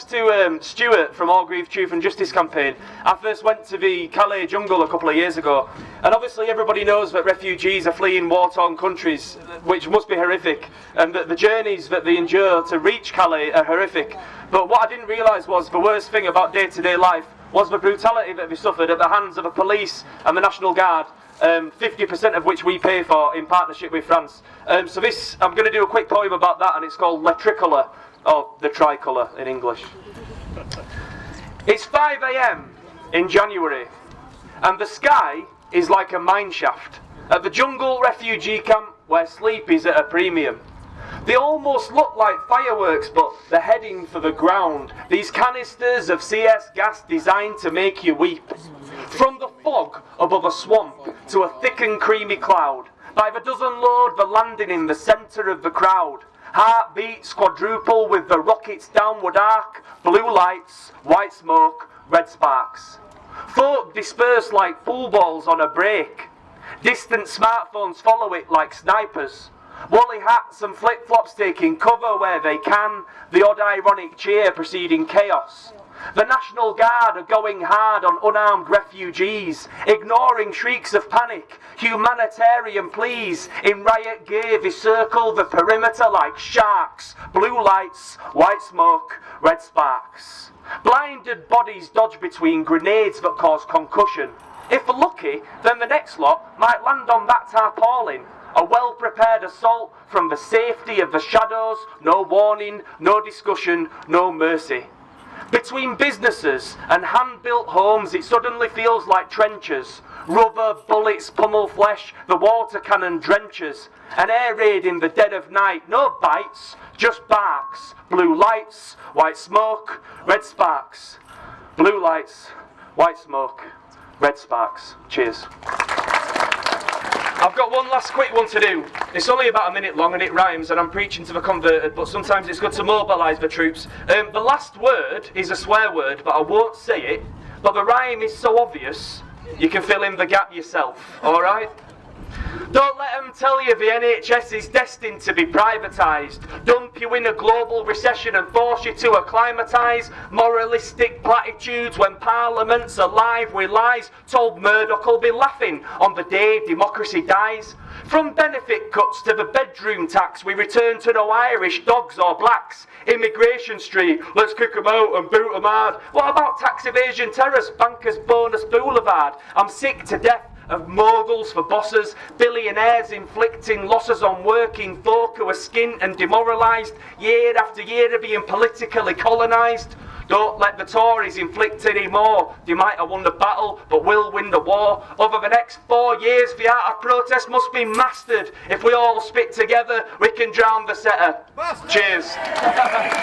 thanks to um, Stuart from Orgreave Truth and Justice campaign, I first went to the Calais jungle a couple of years ago. And obviously everybody knows that refugees are fleeing war-torn countries, which must be horrific, and that the journeys that they endure to reach Calais are horrific. But what I didn't realise was the worst thing about day-to-day life was the brutality that they suffered at the hands of the police and the National Guard um, 50% of which we pay for in partnership with France. Um, so this, I'm going to do a quick poem about that and it's called Le Tricolor, or the tricolour in English. It's 5am in January and the sky is like a mine shaft at the jungle refugee camp where sleep is at a premium. They almost look like fireworks, but they're heading for the ground. These canisters of CS gas designed to make you weep. From the fog above a swamp to a thick and creamy cloud. By the dozen load, the landing in the centre of the crowd. Heartbeats quadruple with the rocket's downward arc. Blue lights, white smoke, red sparks. Folk disperse like pool balls on a break. Distant smartphones follow it like snipers. Woolly hats and flip-flops taking cover where they can, the odd ironic cheer preceding chaos. The National Guard are going hard on unarmed refugees, ignoring shrieks of panic, humanitarian pleas. In riot gear, they circle the perimeter like sharks. Blue lights, white smoke, red sparks. Blinded bodies dodge between grenades that cause concussion. If lucky, then the next lot might land on that tarpaulin. A well prepared assault from the safety of the shadows, no warning, no discussion, no mercy. Between businesses and hand built homes, it suddenly feels like trenches. Rubber, bullets, pummel flesh, the water cannon drenches. An air raid in the dead of night, no bites, just barks. Blue lights, white smoke, red sparks. Blue lights, white smoke, red sparks. Cheers. I've got one last quick one to do. It's only about a minute long and it rhymes and I'm preaching to the converted, but sometimes it's good to mobilise the troops. Um, the last word is a swear word, but I won't say it. But the rhyme is so obvious, you can fill in the gap yourself, alright? Don't let them tell you the NHS is destined to be privatised. Dump you in a global recession and force you to acclimatise. Moralistic platitudes when Parliament's alive with lies. Told Murdoch will be laughing on the day democracy dies. From benefit cuts to the bedroom tax, we return to no Irish dogs or blacks. Immigration Street, let's kick 'em out and boot 'em hard. What about tax evasion terrace, bankers bonus boulevard? I'm sick to death of moguls for bosses, billionaires inflicting losses on working folk who are skint and demoralised year after year of being politically colonised. Don't let the Tories inflict any more. They might have won the battle, but will win the war. Over the next four years, the art of protest must be mastered. If we all spit together, we can drown the setter. Cheers. Thank you.